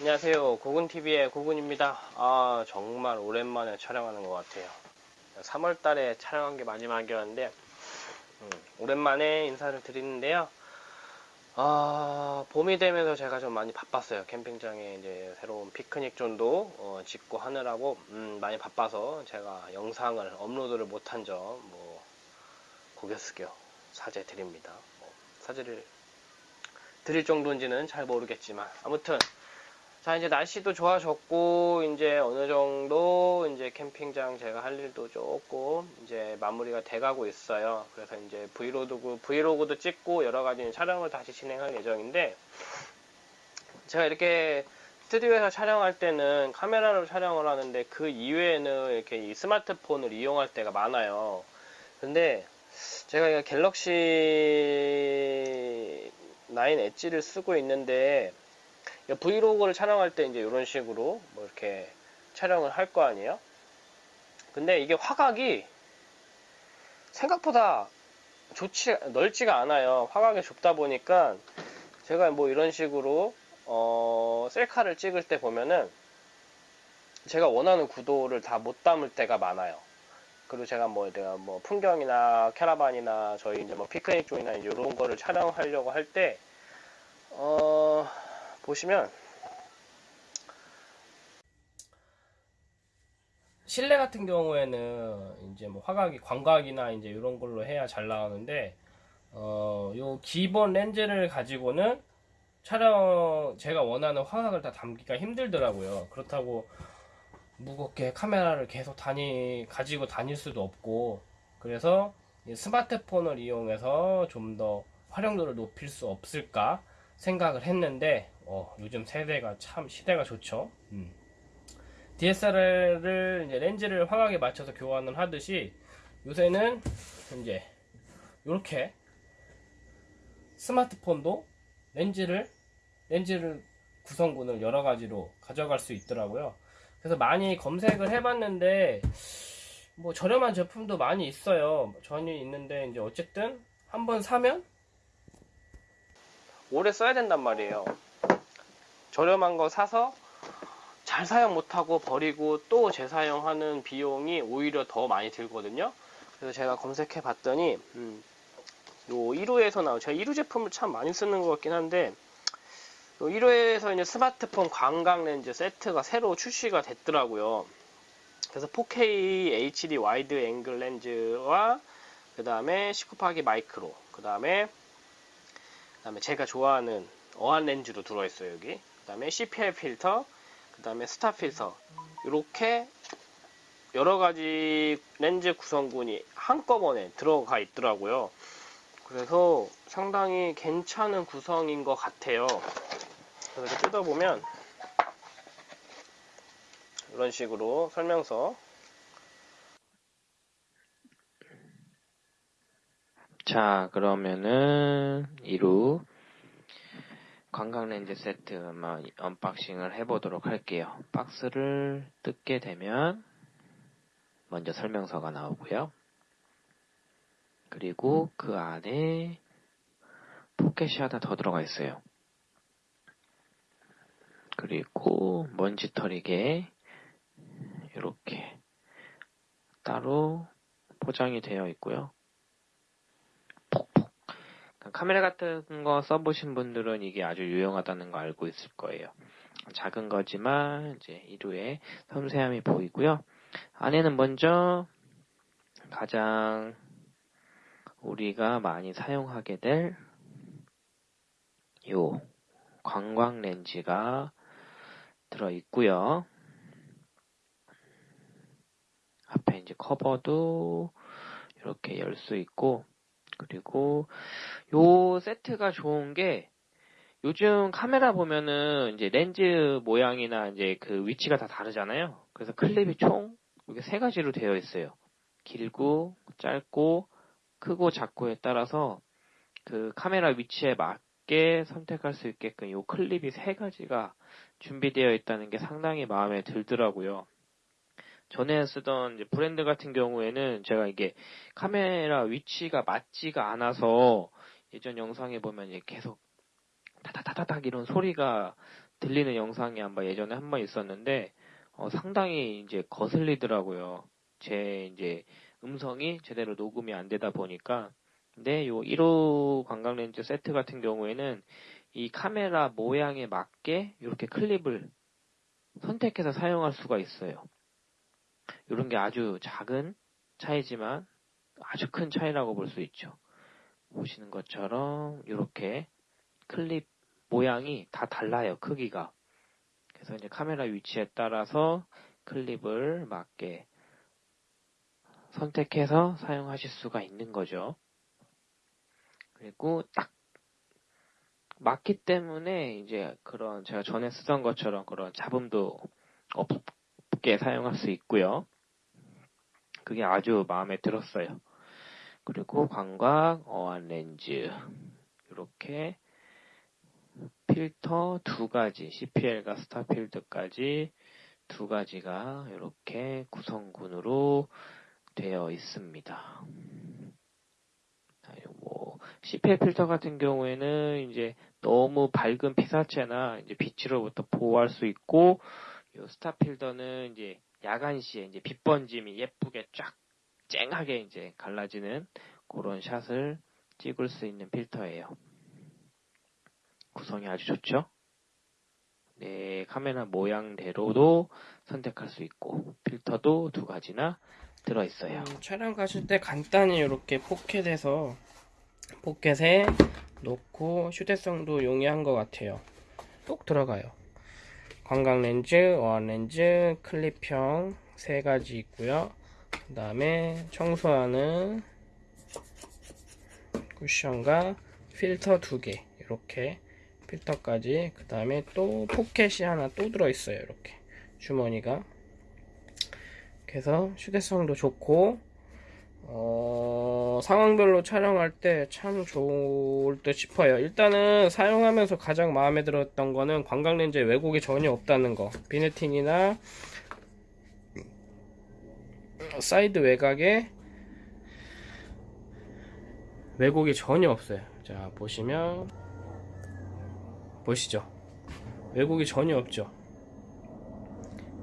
안녕하세요. 고군TV의 고군입니다. 아, 정말 오랜만에 촬영하는 것 같아요. 3월 달에 촬영한 게 마지막이었는데, 음, 오랜만에 인사를 드리는데요. 아, 봄이 되면서 제가 좀 많이 바빴어요. 캠핑장에 이제 새로운 피크닉 존도 어, 짓고 하느라고 음, 많이 바빠서 제가 영상을 업로드를 못한 점, 뭐, 고개 숙여 사죄 드립니다. 뭐, 사죄를 드릴 정도인지는 잘 모르겠지만, 아무튼, 자, 이제 날씨도 좋아졌고, 이제 어느 정도, 이제 캠핑장 제가 할 일도 조금, 이제 마무리가 돼가고 있어요. 그래서 이제 브이로그, 브이로그도 찍고, 여러 가지 촬영을 다시 진행할 예정인데, 제가 이렇게 스튜디오에서 촬영할 때는 카메라로 촬영을 하는데, 그 이외에는 이렇게 이 스마트폰을 이용할 때가 많아요. 근데, 제가 이거 갤럭시 9 엣지를 쓰고 있는데, 브이로그를 촬영할 때 이제 이런 식으로 뭐 이렇게 촬영을 할 거 아니에요? 근데 이게 화각이 생각보다 좋지, 넓지가 않아요. 화각이 좁다 보니까 제가 뭐 이런 식으로 어, 셀카를 찍을 때 보면은 제가 원하는 구도를 다 못 담을 때가 많아요. 그리고 제가 뭐 내가 뭐 풍경이나 캐러반이나 저희 이제 뭐 피크닉 쪽이나 이제 이런 거를 촬영하려고 할 때, 어, 보시면 실내 같은 경우에는 이제 뭐 화각이 광각이나 이제 이런 걸로 해야 잘 나오는데 어, 요 기본 렌즈를 가지고는 촬영 제가 원하는 화각을 다 담기가 힘들더라고요. 그렇다고 무겁게 카메라를 계속 다니 가지고 다닐 수도 없고 그래서 스마트폰을 이용해서 좀 더 활용도를 높일 수 없을까 생각을 했는데 어, 요즘 세대가 참 시대가 좋죠. 음. DSLR을 이제 렌즈를 화각에 맞춰서 교환을 하듯이 요새는 이제 이렇게 스마트폰도 렌즈를 렌즈를 구성군을 여러 가지로 가져갈 수 있더라고요. 그래서 많이 검색을 해봤는데 뭐 저렴한 제품도 많이 있어요. 전혀 있는데 이제 어쨌든 한번 사면 오래 써야 된단 말이에요. 저렴한 거 사서 잘 사용 못하고 버리고 또 재사용하는 비용이 오히려 더 많이 들거든요. 그래서 제가 검색해 봤더니 음, 요 1호에서 나온 제가 1호 제품을 참 많이 쓰는 것 같긴 한데 요 1호에서 이제 스마트폰 광각 렌즈 세트가 새로 출시가 됐더라고요. 그래서 4K HD 와이드 앵글 렌즈와 그 다음에 19파기 마이크로 그 다음에 그 다음에 제가 좋아하는 어안 렌즈로 들어있어요 여기 그 다음에 CPL 필터 그 다음에 스타 필터. 이렇게 여러가지 렌즈 구성군이 한꺼번에 들어가 있더라고요. 그래서 상당히 괜찮은 구성인 것 같아요. 그래서 뜯어보면 이런 식으로 설명서. 자, 그러면은, 이루 광각렌즈 세트 한번 언박싱을 해보도록 할게요. 박스를 뜯게 되면, 먼저 설명서가 나오고요. 그리고 그 안에 포켓이 하나 더 들어가 있어요. 그리고 먼지털이개 이렇게 따로 포장이 되어 있고요. 카메라 같은 거 써보신 분들은 이게 아주 유용하다는 거 알고 있을 거예요. 작은 거지만 이제 1호에 섬세함이 보이고요. 안에는 먼저 가장 우리가 많이 사용하게 될 요 관광 렌즈가 들어 있고요. 앞에 이제 커버도 이렇게 열 수 있고 그리고 요 세트가 좋은 게 요즘 카메라 보면은 이제 렌즈 모양이나 이제 그 위치가 다 다르잖아요. 그래서 클립이 총 이게 세 가지로 되어 있어요. 길고 짧고 크고 작고에 따라서 그 카메라 위치에 맞게 선택할 수 있게끔 요 클립이 세 가지가 준비되어 있다는 게 상당히 마음에 들더라고요. 전에 쓰던 브랜드 같은 경우에는 제가 이게 카메라 위치가 맞지가 않아서 예전 영상에 보면 계속 타타타타닥 이런 소리가 들리는 영상이 아마 예전에 한 번 있었는데 어, 상당히 이제 거슬리더라고요. 제 이제 음성이 제대로 녹음이 안 되다 보니까 근데 요 1호 관광 렌즈 세트 같은 경우에는 이 카메라 모양에 맞게 이렇게 클립을 선택해서 사용할 수가 있어요. 이런 게 아주 작은 차이지만 아주 큰 차이라고 볼 수 있죠. 보시는 것처럼 이렇게 클립 모양이 다 달라요, 크기가. 그래서 이제 카메라 위치에 따라서 클립을 맞게 선택해서 사용하실 수가 있는 거죠. 그리고 딱 맞기 때문에 이제 그런 제가 전에 쓰던 것처럼 그런 잡음도 없게 사용할 수 있고요. 그게 아주 마음에 들었어요. 그리고 광각, 어안 렌즈 이렇게 필터 두 가지 CPL과 스타필드까지 두 가지가 이렇게 구성군으로 되어 있습니다. 뭐 CPL 필터 같은 경우에는 이제 너무 밝은 피사체나 이제 빛으로부터 보호할 수 있고 요 스타필더는 이제 야간 시에 이제 빛 번짐이 예쁘게 쫙 쨍하게 이제 갈라지는 그런 샷을 찍을 수 있는 필터예요. 구성이 아주 좋죠? 네, 카메라 모양대로도 선택할 수 있고 필터도 두 가지나 들어 있어요. 음, 촬영 가실 때 간단히 이렇게 포켓에서 포켓에 놓고 휴대성도 용이한 것 같아요. 똑 들어가요. 관광 렌즈, 어안 렌즈, 클립형 세 가지 있고요. 그 다음에 청소하는 쿠션과 필터 두 개, 이렇게 필터까지. 그 다음에 또 포켓이 하나 또 들어있어요. 이렇게 주머니가. 그래서 휴대성도 좋고 어, 상황별로 촬영할 때 참 좋을 듯 싶어요. 일단은 사용하면서 가장 마음에 들었던 거는 광각 렌즈에 왜곡이 전혀 없다는 거. vignetting이나 사이드 외곽에 왜곡이 전혀 없어요. 자, 보시면 보시죠. 왜곡이 전혀 없죠.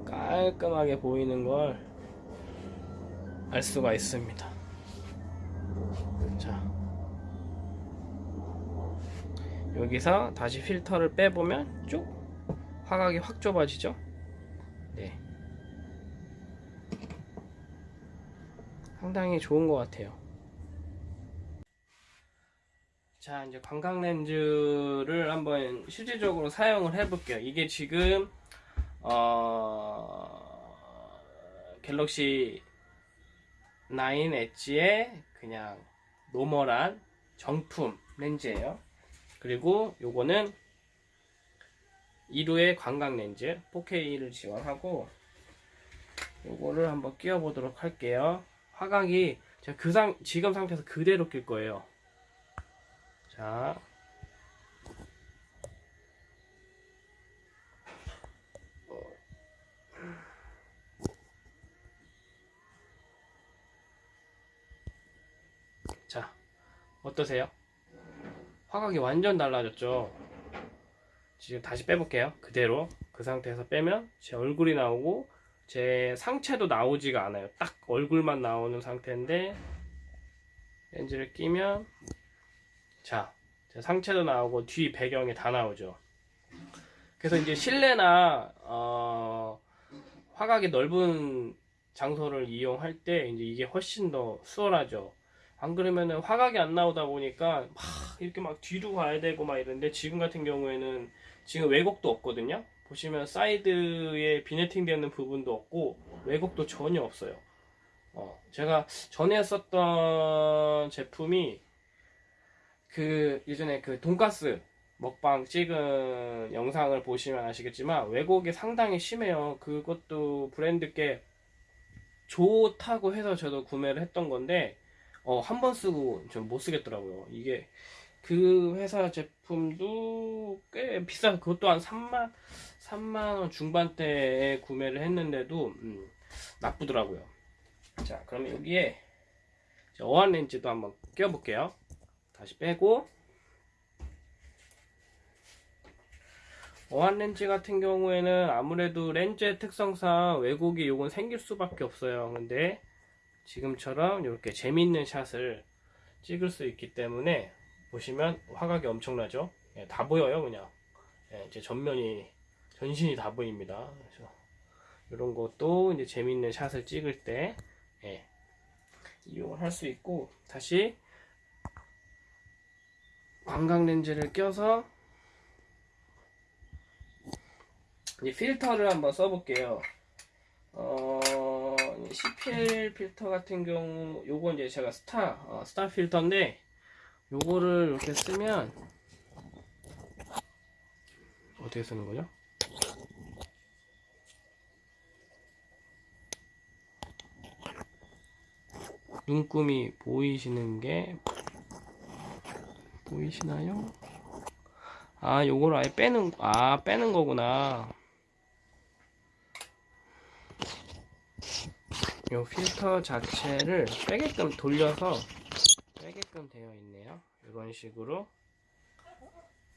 깔끔하게 보이는 걸 알 수가 있습니다. 자, 여기서 다시 필터를 빼보면 쭉 화각이 확 좁아지죠? 네. 상당히 좋은 것 같아요. 자, 이제 관광 렌즈를 한번 실질적으로 사용을 해 볼게요. 이게 지금, 어, 갤럭시 9 엣지의 그냥 노멀한 정품 렌즈예요. 그리고 요거는 2루의 관광 렌즈 4K를 지원하고 요거를 한번 끼워 보도록 할게요. 화각이 제가 그 상, 지금 상태에서 그대로 낄 거예요. 자. 자, 어떠세요? 화각이 완전 달라졌죠? 지금 다시 빼볼게요. 그대로. 그 상태에서 빼면 제 얼굴이 나오고 제 상체도 나오지가 않아요. 딱 얼굴만 나오는 상태인데 렌즈를 끼면 자, 제 상체도 나오고 뒤 배경이 다 나오죠. 그래서 이제 실내나 어, 화각이 넓은 장소를 이용할 때 이제 이게 훨씬 더 수월하죠. 안 그러면은 화각이 안 나오다 보니까 막 이렇게 막 뒤로 가야 되고 막 이런데 지금 같은 경우에는 지금 왜곡도 없거든요. 보시면 사이드에 비네팅 되는 부분도 없고 왜곡도 전혀 없어요. 어, 제가 전에 썼던 제품이 그 예전에 그 돈가스 먹방 찍은 영상을 보시면 아시겠지만 왜곡이 상당히 심해요. 그것도 브랜드께 좋다고 해서 저도 구매를 했던 건데 어, 한 번 쓰고 좀못 쓰겠더라고요. 이게 그 회사 제품도 꽤 비싸. 그것도 한 3만 3만 원 중반대에 구매를 했는데도 음, 나쁘더라고요. 자, 그러면 여기에 어안 렌즈도 한번 껴볼게요. 다시 빼고 어한 렌즈 같은 경우에는 아무래도 렌즈의 특성상 왜곡이 요건 생길 수밖에 없어요. 근데 지금처럼 이렇게 재밌는 샷을 찍을 수 있기 때문에 보시면 화각이 엄청나죠? 예, 다 보여요, 그냥. 예, 이제 전면이 전신이 다 보입니다. 그래서 이런 것도 이제 재밌는 샷을 찍을 때 예, 이용을 할 수 있고 다시 광각 렌즈를 껴서 이 필터를 한번 써볼게요. 어, 이 CPL 필터 같은 경우, 요거 이제 제가 스타, 어, 스타 필터인데, 요거를 이렇게 쓰면, 어떻게 쓰는 거죠? 눈금이 보이시는 게, 보이시나요? 아, 요걸 아예 빼는, 아, 빼는 거구나. 요 필터 자체를 빼게끔 돌려서 빼게끔 되어 있네요. 이런 식으로.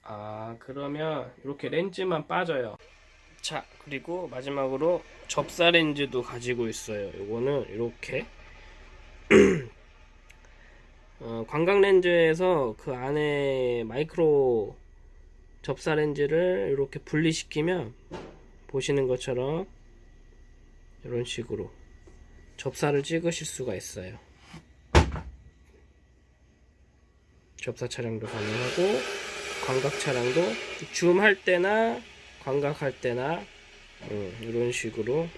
아, 그러면 이렇게 렌즈만 빠져요. 자, 그리고 마지막으로 접사 렌즈도 가지고 있어요. 요거는 이렇게 어, 광각 렌즈에서 그 안에 마이크로 접사 렌즈를 이렇게 분리시키면 보시는 것처럼 이런 식으로 접사를 찍으실 수가 있어요. 접사 촬영도 가능하고 광각 촬영도 줌할 때나 광각할 때나 음, 이런 식으로